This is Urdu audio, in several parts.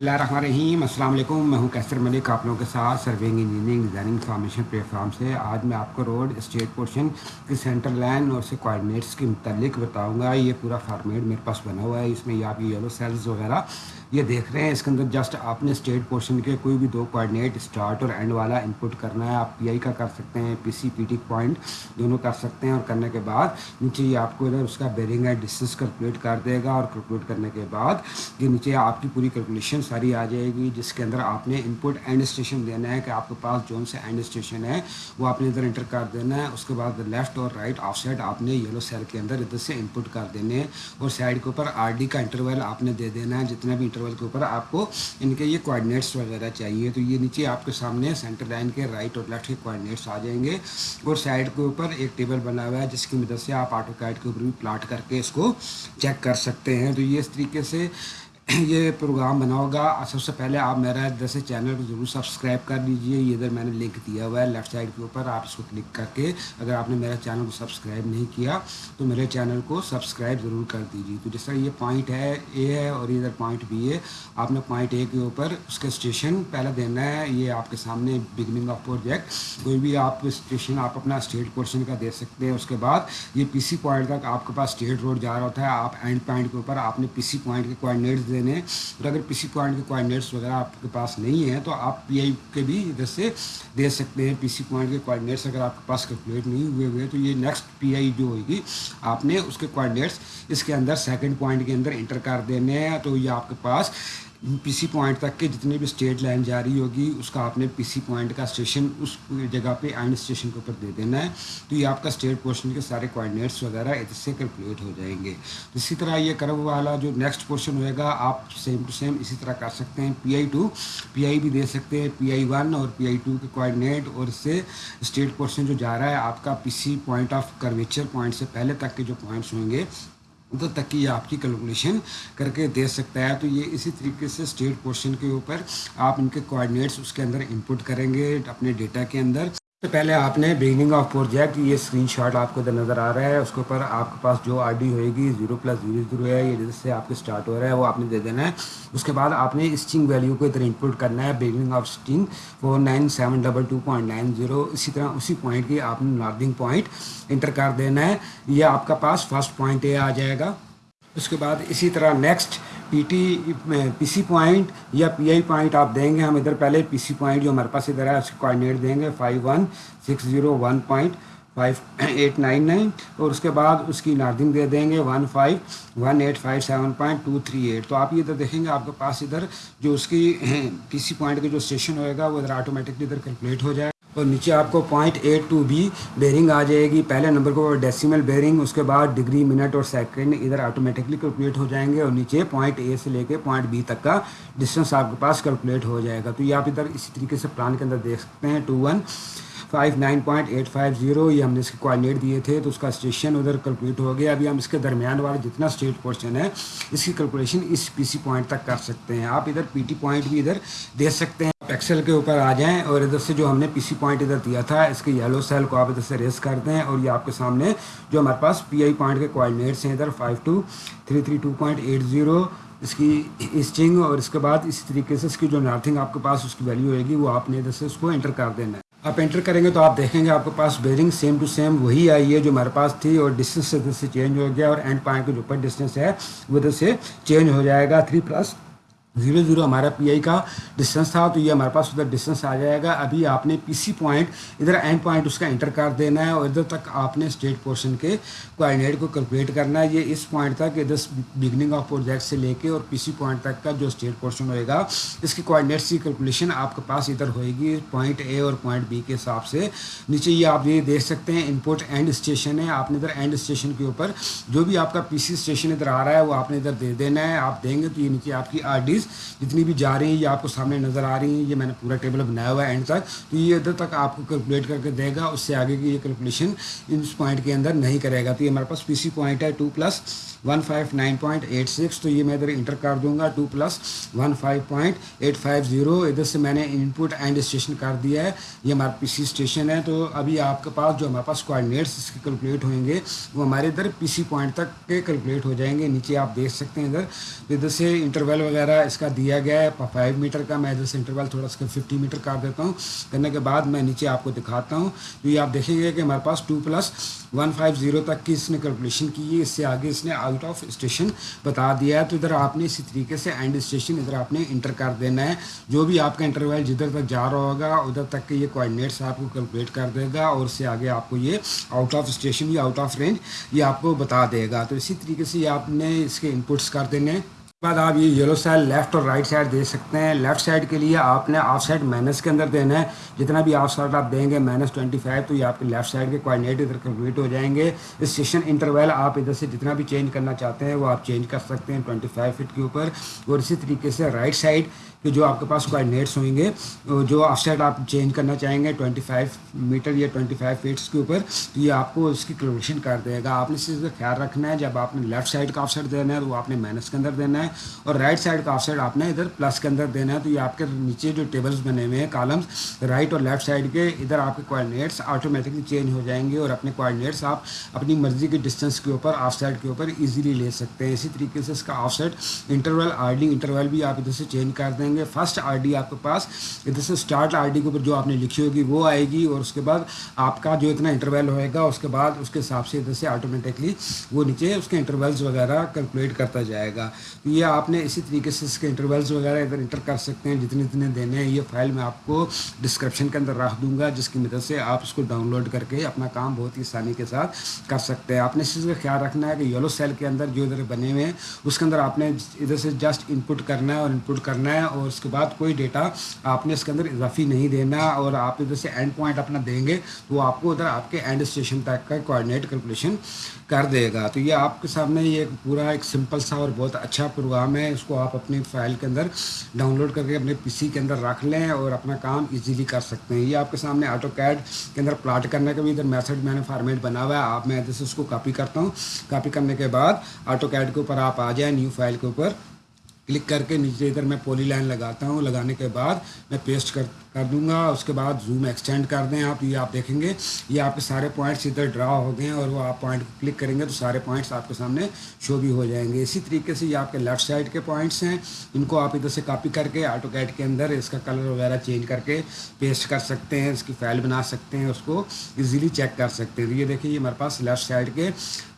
الرحمن الرحیم، السلام علیکم، میں ہوں کیسر ملک، آپ لوگوں کے ساتھ serving engineering designing information platform form سے۔ آج میں آپ کو روڈ اسٹیٹ پورشن کی سینٹر لائن اور سے کوآڈینیٹس کے متعلق بتاؤں گا۔ یہ پورا فارمیٹ میرے پاس بنا ہوا ہے۔ اس میں یہ آپ یہ یلو سیلز وغیرہ یہ دیکھ رہے ہیں۔ اس کے اندر جسٹ آپ نے اسٹیٹ پورشن کے کوئی بھی دو کوآڈینیٹ اسٹارٹ اور اینڈ والا انپٹ کرنا ہے۔ آپ پی آئی کا کر سکتے ہیں پی سی پی ٹی پوائنٹ دونوں کر سکتے ہیں اور کرنے کے بعد نیچے یہ آپ کو ادھر اس کا بیرنگ ہے ڈسٹینس کیلکولیٹ کر دے گا اور کیلکولیٹ کرنے کے بعد یہ نیچے آپ کی پوری کیلکولیشن ساری آ جائے گی، جس کے اندر آپ نے انپٹ اینڈ اسٹیشن دینا ہے کہ آپ کے پاس جون سے اینڈ اسٹیشن ہے، وہ آپ نے ادھر انٹر کر دینا ہے۔ اس کے بعد لیفٹ اور رائٹ آف سائڈ آپ نے یلو سیل کے اندر ادھر سے انپٹ کر دینے اور سائڈ کے اوپر آر ڈی کا انٹرول آپ نے دے دینا ہے۔ جتنا بھی انٹرول کے اوپر آپ کو ان کے یہ کوآڈینیٹس وغیرہ چاہیے۔ تو یہ نیچے آپ کے سامنے سینٹر لائن کے رائٹ اور لیفٹ کے کوآڈینیٹس آ جائیں گے۔ اور سائڈ کے اوپر ایک ٹیبل بنا ہوا ہے، جس کی مدد سے آپ آٹو کیٹ کے اوپر بھی پلاٹ کر کے اس کو چیک کر سکتے ہیں۔ تو یہ اس طریقے سے یہ پروگرام بنا ہوگا۔ سب سے پہلے آپ میرا ادھر سے چینل کو ضرور سبسکرائب کر لیجیے یہ ادھر میں نے لنک دیا ہوا ہے لیفٹ سائڈ کے اوپر، آپ اس کو کلک کر کے اگر آپ نے میرا چینل کو سبسکرائب نہیں کیا تو میرے چینل کو سبسکرائب ضرور کر دیجیے تو جس طرح یہ پوائنٹ ہے اے ہے اور ادھر پوائنٹ بی ہے۔ آپ نے پوائنٹ اے کے اوپر اس کا اسٹیشن پہلے دینا ہے۔ یہ آپ کے سامنے بگننگ آف پروجیکٹ کوئی بھی آپ اسٹیشن آپ اپنا اسٹیٹ پورشن کا دے سکتے ہیں۔ اس کے بعد یہ پی سی پوائنٹ تک آپ کے پاس اسٹیٹ روڈ جا رہا ہوتا ہے۔ آپ اینڈ پوائنٹ کے اوپر آپ نے پی سی پوائنٹ کے کوآڈینیٹس دینے اور اگر پی سی پوائنٹ کے کوآڈینیٹس وغیرہ آپ کے پاس نہیں ہیں، تو آپ پی آئی کے بھی ادھر سے دے سکتے ہیں۔ پی سی پوائنٹ کے کوآڈینیٹس اگر آپ کے پاس کیلکولیٹ نہیں ہوئے ہوئے، تو یہ نیکسٹ پی آئی جو ہوئے گی آپ نے اس کے کوآڈینیٹس اس کے اندر سیکنڈ پوائنٹ کے اندر انٹر کر دینے ہیں۔ تو یہ آپ کے پاس پی سی پوائنٹ تک کے جتنی بھی اسٹیٹ لائن جاری ہوگی اس کا آپ نے پی سی پوائنٹ کا اسٹیشن اس جگہ پہ اینڈ اسٹیشن کے اوپر دے دینا ہے تو یہ آپ کا اسٹیٹ پورشن کے سارے کوآڈینیٹس وغیرہ اس سے کیلکولیٹ ہو جائیں گے اسی طرح یہ کرو والا جو نیکسٹ پورشن ہوئے گا آپ سیم ٹو سیم اسی طرح کر سکتے ہیں پی آئی ٹو پی آئی بھی دے سکتے ہیں پی آئی ون اور پی آئی ٹو کے کوآڈینیٹ اور اس سے اسٹیٹ پورشن جو جا رہا ہے آپ کا P C point of curvature point سے پہلے تک کے جو پوائنٹس ہوں گے ادھر تک کی آپ کی کیلکولیشن کر کے دے سکتا ہے۔ تو یہ اسی طریقے سے اسٹیٹ پورشن کے اوپر آپ ان کے کوآڈینیٹس اس کے اندر انپٹ کریں گے اپنے ڈیٹا کے اندر۔ تو پہلے آپ نے بگننگ آف پروجیکٹ یہ اسکرین شاٹ آپ کو ادھر نظر آ رہا ہے، اس کے اوپر آپ کے پاس جو آر ڈی ہوئے گی زیرو پلس زیرو زیرو ہے، یہ جس سے آپ کے اسٹارٹ ہو رہا ہے، وہ آپ نے دے دینا ہے۔ اس کے بعد آپ نے اسٹنگ ویلیو کو ادھر انپٹ کرنا ہے beginning of easting four nine seven double two point nine zero اسی طرح اسی پوائنٹ کی آپ نے نارتھنگ پوائنٹ انٹر کر دینا ہے۔ یہ آپ کا پاس فرسٹ پوائنٹ یہ آ جائے گا۔ اس کے بعد اسی طرح next P T, P C point یا پی آئی پوائنٹ آپ دیں گے ہم ادھر پہلے پی سی پوائنٹ جو ہمارے پاس ادھر ہے، اس کے کوآڈینیٹ دیں گے five one six zero one point five eight nine nine اور اس کے بعد اس کی نارتھنگ دے دیں گے one five one eight five seven point two three eight تو آپ یہ ادھر دیکھیں گے، آپ کے پاس ادھر جو اس کی پی سی پوائنٹ کا جو اسٹیشن ہوئے گا، وہ ادھر آٹومیٹکلی ادھر کیلکولیٹ ہو جائے اور نیچے آپ کو point A to B bearing آ جائے گی۔ پہلے نمبر کو ڈیسیمل بیرنگ اس کے بعد ڈگری منٹ اور سیکنڈ ادھر آٹومیٹکلی کیلکولیٹ ہو جائیں گے اور نیچے پوائنٹ اے سے لے کے پوائنٹ بی تک کا ڈسٹینس آپ کے پاس کیلکولیٹ ہو جائے گا۔ تو یہ آپ ادھر اسی طریقے سے پلان کے اندر دیکھ سکتے ہیں۔ Two one five nine point eight five zero یہ ہم نے اس کے کوآڈینیٹ دیے تھے۔ تو اس کا اسٹیشن ادھر کیلکولیٹ ہو گیا۔ ابھی ہم اس کے درمیان والا جتنا اسٹیٹ پورشن ہے اس کی کیلکولیشن اس پی سی پوائنٹ تک کر سکتے ہیں۔ آپ ادھر پی ٹی پوائنٹ بھی ادھر دے سکتے ہیں۔ ایکسل کے اوپر آ جائیں اور ادھر سے جو ہم نے پی سی پوائنٹ ادھر دیا تھا، اس کے یلو سیل کو آپ ادھر سے ریس کر دیں اور یہ آپ کے سامنے جو ہمارے پاس پی آئی پوائنٹ کے کوآڈینیٹس ہیں، ادھر five two three three two point eight zero اس کی اسٹنگ اور اس کے بعد اسی طریقے سے اس کی جو نارتھنگ آپ کے پاس اس کی ویلیو ہوئے گی، وہ آپ نے ادھر سے اس کو انٹر کر دینا ہے۔ آپ انٹر کریں گے تو آپ دیکھیں گے آپ کے پاس بیرنگ سیم ٹو سیم وہی آئی ہے جو ہمارے پاس تھی اور ڈسٹینس ادھر سے چینج ہو گیا اور اینڈ پوائنٹ کے جو اوپر ڈسٹینس ہے، وہ ادھر سے چینج ہو جائے گا تھری پلس زیرو زیرو ہمارا پی آئی کا ڈسٹینس تھا تو یہ ہمارے پاس ادھر ڈسٹینس آ جائے گا۔ ابھی آپ نے پی سی پوائنٹ ادھر اینڈ پوائنٹ اس کا انٹر کر دینا ہے اور ادھر تک آپ نے اسٹیٹ پورشن کے کوآڈینیٹ کو کیلکولیٹ کرنا ہے۔ یہ اس پوائنٹ تک ادھر بگننگ آف پروجیکٹ سے لے کے اور پی سی پوائنٹ تک کا جو اسٹیٹ پورشن ہوئے گا، اس کی کوآڈینیٹس کی کیلکولیشن آپ کے پاس ادھر ہوئے گی پوائنٹ اے اور پوائنٹ بی کے حساب سے۔ نیچے یہ آپ یہ دیکھ سکتے ہیں انپوٹ اینڈ اسٹیشن ہے۔ آپ نے ادھر اینڈ اسٹیشن کے اوپر جو بھی آپ کا پی سی اسٹیشن ادھر آ رہا ہے وہ آپ نے ادھر دے دینا ہے۔ آپ دیں گے تو یہ نیچے آپ کی آر ڈیز جتنی بھی جا رہی ہیں، یہ آپ کو سامنے نظر آ رہی ہیں، یہ میں نے پورا ٹیبل بنایا ہوا ہے اینڈ تک۔ تو یہ ادھر تک آپ کو کیلکولیٹ کر کے دے گا، اس سے آگے کی یہ کیلکولیشن اس پوائنٹ کے اندر نہیں کرے گا۔ تو یہ ہمارے پاس پی سی پوائنٹ ہے two plus one five nine point eight six تو یہ میں ادھر انٹر کر دوں گا two plus one five point eight five zero ادھر سے میں نے ان پٹ اینڈ اسٹیشن کر دیا ہے، یہ ہمارا پی سی اسٹیشن ہے۔ تو ابھی آپ کے پاس جو ہمارے پاس کوآڈینیٹس اس کے کیلکولیٹ ہوئیں گے، وہ ہمارے ادھر پی سی پوائنٹ تک کے کیلکولیٹ ہو جائیں گے۔ نیچے آپ دیکھ سکتے ہیں ادھر۔ ادھر سے انٹرول وغیرہ اس اس کا دیا گیا ہے۔ فائیو میٹر کا میں ادھر سے انٹرول تھوڑا سا ففٹی میٹر کر دیتا ہوں۔ کرنے کے بعد میں نیچے آپ کو دکھاتا ہوں۔ تو یہ آپ دیکھیں گے کہ ہمارے پاس two plus one five zero تک کی اس نے کیلکولیشن کی ہے۔ اس سے آگے اس نے آؤٹ آف اسٹیشن بتا دیا ہے۔ تو ادھر آپ نے اسی طریقے سے اینڈ اسٹیشن ادھر آپ نے انٹر کر دینا ہے۔ جو بھی آپ کا انٹرویل جدھر تک جا رہا ہوگا، ادھر تک کے یہ کوآڈینیٹس آپ کو کیلکولیٹ کر دے گا اور اس سے آگے آپ کو یہ آؤٹ آف اسٹیشن یا آؤٹ آف رینج یہ آپ کو بتا دے گا۔ تو اسی طریقے سے یہ آپ نے اس کے انپٹس کر دینے بعد آپ یہ یلو سائڈ لیفٹ اور رائٹ سائڈ دے سکتے ہیں۔ لیفٹ سائڈ کے لیے آپ نے آف سائڈ مائنس کے اندر دینا ہے۔ جتنا بھی آف سائڈ آپ دیں گے مائنس ٹوئنٹی فائیو تو یہ آپ کے لیفٹ سائڈ کے کوآڈینیٹ ادھر کمپلیٹ ہو جائیں گے۔ اس سیشن انٹرویل آپ ادھر سے جتنا بھی چینج کرنا چاہتے ہیں، وہ آپ چینج کر سکتے ہیں ٹوئنٹی فائیو فٹ کے اوپر۔ اور اسی طریقے سے رائٹ سائڈ کہ جو آپ کے پاس کوآڈینیٹس ہوئیں گے جو آف سائڈ آپ چینج کرنا چاہیں گے ٹوئنٹی فائیو میٹر یا ٹوئنٹی فائیو فیٹس کے اوپر، تو یہ آپ کو اس کی کیلکولیشن کر دے گا۔ آپ نے اس چیز کا خیال رکھنا ہے، جب آپ نے لیفٹ سائڈ کا آف سائڈ دینا ہے، تو وہ آپ نے مائنس کے اندر دینا ہے، اور رائٹ سائڈ کا آف سائڈ آپ نے ادھر پلس کے اندر دینا ہے، تو یہ آپ کے نیچے جو ٹیبلس بنے ہوئے ہیں کالمس رائٹ اور لیفٹ سائڈ کے، ادھر آپ کے کوآڈینیٹس آٹومیٹکلی چینج ہو جائیں گے، اور اپنے کوآڈینیٹس آپ اپنی مرضی کے ڈسٹینس کے اوپر آف سائڈ کے اوپر ایزیلی لے سکتے ہیں۔ اسی طریقے سے اس کا off side interval R D interval بھی آپ ادھر سے چینج کر دیں گے۔ گے. فرسٹ آر ڈی آپ کے پاس. ادھر سے اسٹارٹ آر ڈی کے اوپر جو آپ نے لکھی ہوگی وہ آئے گی اور اس کے بعد آپ کا جو اتنا انٹرویل ہوئے گا، اس کے بعد اس کے حساب سے ادھر سے آٹومیٹکلی وہ نیچے اس کے انٹرویلز وغیرہ کیلکولیٹ کرتا جائے گا. یہ آپ نے اسی طریقے سے اس کے انٹرویلز وغیرہ ادھر انٹر کر سکتے ہیں، جتنے جتنے دینے ہیں، یہ فائل میں آپ کو ڈسکرپشن کے اندر رکھ دوں گا، جس کی مدد سے آپ اس کو ڈاؤن لوڈ کر کے اپنا کام بہت ہی آسانی کے ساتھ کر سکتے ہیں. آپ نے اس چیز کا خیال رکھنا ہے کہ یلو سیل کے اندر جو ادھر بنے ہوئے ہیں، اس کے اندر آپ نے ادھر سے جسٹ ان پٹ کرنا ہے اور ان پٹ کرنا ہے اور اس کے بعد کوئی ڈیٹا آپ نے اس کے اندر اضافی نہیں دینا اور آپ ادھر سے اینڈ پوائنٹ اپنا دیں گے تو وہ آپ کو ادھر آپ کے اینڈ اسٹیشن تک کا کوآڈینیٹ کیلکولیشن کر دے گا۔ تو یہ آپ کے سامنے یہ پورا ایک سمپل سا اور بہت اچھا پروگرام ہے۔ اس کو آپ اپنی فائل کے اندر ڈاؤن لوڈ کر کے اپنے پی سی کے اندر رکھ لیں اور اپنا کام ایزیلی کر سکتے ہیں۔ یہ آپ کے سامنے آٹو کیڈ کے اندر پلاٹ کرنے کا بھی ادھر میتھڈ میں نے فارمیٹ بنا ہوا ہے۔ آپ میں ادھر سے اس کو کاپی کرتا ہوں۔ کاپی کرنے کے بعد آٹو کیڈ کے اوپر آپ آ جائیں نیو فائل کے اوپر۔ کلک کر کے نیچے ادھر میں پولی لائن لگاتا ہوں۔ لگانے کے بعد میں پیسٹ کر کر دوں گا۔ اس کے بعد زوم ایکسٹینڈ کر دیں آپ۔ یہ آپ دیکھیں گے۔ یہ آپ کے سارے پوائنٹس ادھر ڈرا ہو گئے ہیں اور وہ آپ پوائنٹ کلک کریں گے تو سارے پوائنٹس آپ کے سامنے شو بھی ہو جائیں گے۔ اسی طریقے سے یہ آپ کے لیفٹ سائڈ کے پوائنٹس ہیں۔ ان کو آپ ادھر سے کاپی کر کے آٹو کیٹ کے اندر اس کا کلر وغیرہ چینج کر کے پیسٹ کر سکتے ہیں۔ اس کی فائل بنا سکتے ہیں۔ اس کو ایزیلی چیک کر سکتے ہیں۔ یہ دیکھیں یہ ہمارے پاس لیفٹ سائڈ کے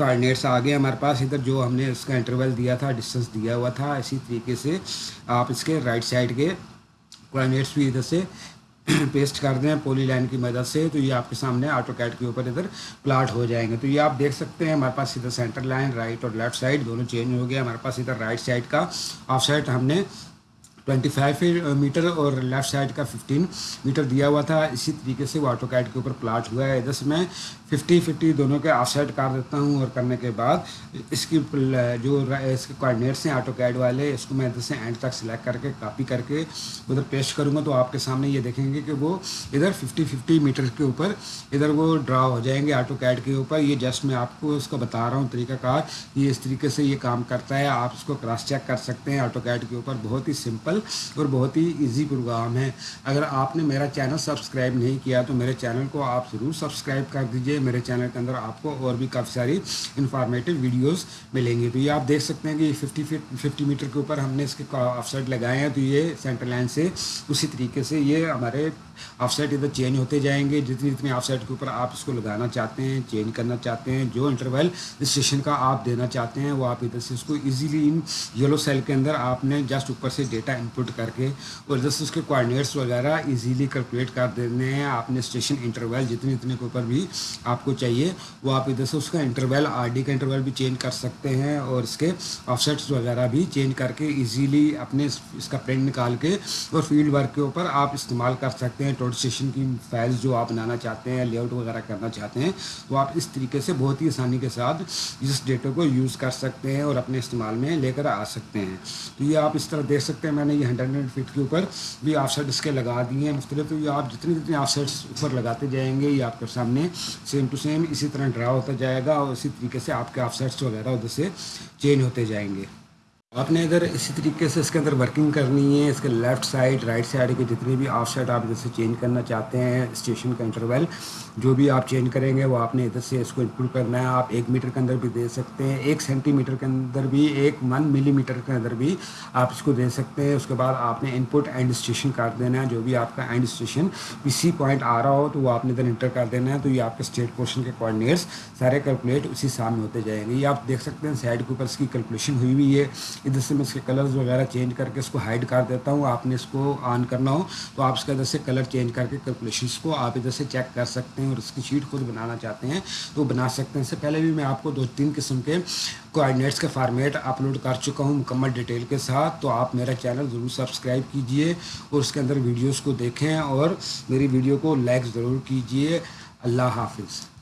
کارڈینیٹس آ گئے ہمارے پاس۔ ادھر جو ہم نے اس کا انٹرول دیا تھا ڈسٹینس دیا ہوا تھا، اسی طریقے سے آپ اس کے رائٹ سائڈ کے کوآڈینیٹس بھی ادھر سے پیسٹ کر دیں پولی لائن کی مدد سے، تو یہ آپ کے سامنے آٹو کیٹ کے اوپر ادھر پلاٹ ہو جائیں گے۔ تو یہ آپ دیکھ سکتے ہیں، ہمارے پاس ادھر سینٹر لائن رائٹ اور لیفٹ سائڈ دونوں چینج ہو گیا ہمارے پاس ادھر رائٹ سائڈ کا آف سائڈ ہم نے ٹوئنٹی فائیو میٹر اور لیفٹ سائڈ کا ففٹین میٹر دیا ہوا تھا۔ اسی طریقے سے وہ آٹو کیٹ کے اوپر پلاٹ ہوا ہے۔ ادھر سے میں ففٹی ففٹی دونوں کے آف سائڈ کر دیتا ہوں اور کرنے کے بعد اس کی جو اس کے کوآڈینیٹس ہیں آٹو کیڈ والے، اس کو میں ادھر سے اینڈ تک سلیکٹ کر کے کاپی کر کے ادھر پیسٹ کروں گا تو آپ کے سامنے یہ دیکھیں گے کہ وہ ادھر ففٹی ففٹی میٹر کے اوپر ادھر وہ ڈرا ہو جائیں گے آٹو کیڈ کے اوپر۔ یہ جسٹ میں آپ کو اس کو بتا رہا ہوں طریقہ کار۔ یہ اس طریقے سے یہ کام کرتا ہے۔ آپ اس کو کراس چیک کر سکتے ہیں آٹو کیڈ کے اوپر۔ بہت ہی سمپل اور بہت ہی ایزی پروگرام ہے۔ اگر آپ نے میرا چینل سبسکرائب نہیں کیا تو میرے چینل کو آپ ضرور سبسکرائب کر دیجیے میرے چینل کے اندر آپ کو اور بھی کافی ساری انفارمیٹیو ویڈیوز ملیں گی۔ تو یہ آپ دیکھ سکتے ہیں کہ ففٹی فٹ ففٹی میٹر کے اوپر ہم نے اس کے آف سائڈ لگائے ہیں۔ تو یہ سینٹر لائن سے اسی طریقے سے یہ ہمارے آف سائڈ ادھر چینج ہوتے جائیں گے۔ جتنی جتنی آف سائڈ کے اوپر آپ اس کو لگانا چاہتے ہیں چینج کرنا چاہتے ہیں، جو انٹرویل اسٹیشن کا آپ دینا چاہتے ہیں، وہ آپ ادھر سے اس کو ایزیلی ان یلو سیل کے اندر آپ نے جسٹ اوپر سے ڈیٹا انپٹ کر کے اور ادھر سے اس کے کوآڈینیٹس وغیرہ ایزیلی کیلکولیٹ کر دینے ہیں آپ نے اسٹیشن انٹرویل جتنے جتنے کے اوپر بھی آپ کو چاہیے وہ آپ ادھر سے اس کا انٹرویل آر ڈی کا انٹرویل بھی چینج کر سکتے ہیں اور اس کے آف سیٹس وغیرہ بھی چینج کر کے ایزیلی اپنے اس کا پرنٹ نکال کے اور فیلڈ ورک کے اوپر آپ استعمال کر سکتے ہیں ٹوٹ اسٹیشن کی فائلز جو آپ بنانا چاہتے ہیں لے آؤٹ وغیرہ کرنا چاہتے ہیں تو آپ اس طریقے سے بہت ہی آسانی کے ساتھ اس ڈیٹا کو یوز کر سکتے ہیں اور اپنے استعمال میں لے کر آ سکتے ہیں تو یہ آپ اس طرح دیکھ سکتے ہیں میں نے یہ ہنڈریڈ فٹ کے اوپر بھی آف سیٹ اس کے لگا دیے ہیں۔ مختلف تو یہ آپ جتنے جتنے آف سیٹس اوپر لگاتے جائیں گے، یہ آپ کے سامنے سیم ٹو سیم اسی طرح ڈرا ہوتا جائے گا اور اسی طریقے سے آپ کے آف سیٹس وغیرہ ادھر سے چینج ہوتے جائیں گے۔ آپ نے اگر اسی طریقے سے اس کے اندر ورکنگ کرنی ہے، اس کے لیفٹ سائڈ رائٹ سائڈ کے جتنے بھی آف سائڈ آپ ادھر سے چینج کرنا چاہتے ہیں اسٹیشن کا انٹرویل جو بھی آپ چینج کریں گے، وہ آپ نے ادھر سے اس کو انکلوڈ کرنا ہے۔ آپ ایک میٹر کے اندر بھی دے سکتے ہیں، ایک سینٹی میٹر کے اندر بھی، ایک ون ملی میٹر کے اندر بھی آپ اس کو دے سکتے ہیں۔ اس کے بعد آپ نے ان پٹ اینڈ اسٹیشن کر دینا ہے۔ جو بھی آپ کا اینڈ اسٹیشن کسی پوائنٹ آ رہا ہو، تو وہ آپ نے ادھر انٹر کر دینا ہے۔ تو یہ آپ کے اسٹیٹ پورشن کے کوآڈینیٹس سارے کیلکولیٹ اسی سامنے ہوتے جائیں گے۔ یہ آپ دیکھ سکتے ہیں سائڈ کے اوپر اس کی کیلکولیشن ہوئی ہوئی ہے۔ ادھر سے میں اس کے کلرز وغیرہ چینج کر کے اس کو ہائڈ کر دیتا ہوں، آپ نے اس کو آن کرنا ہو، تو آپ اس کے ادھر سے کلر چینج کر کے کیلکولیشنس کو آپ ادھر سے چیک کر سکتے ہیں اور اس کی شیٹ خود بنانا چاہتے ہیں۔ تو بنا سکتے ہیں۔ اس سے پہلے بھی میں آپ کو دو تین قسم کے کوآڈینیٹس کے فارمیٹ اپلوڈ کر چکا ہوں مکمل ڈیٹیل کے ساتھ۔ تو آپ میرا چینل ضرور سبسکرائب کیجیے اور اس کے اندر ویڈیوز کو دیکھیں اور میری ویڈیو کو لائک ضرور کیجیے۔ اللہ حافظ۔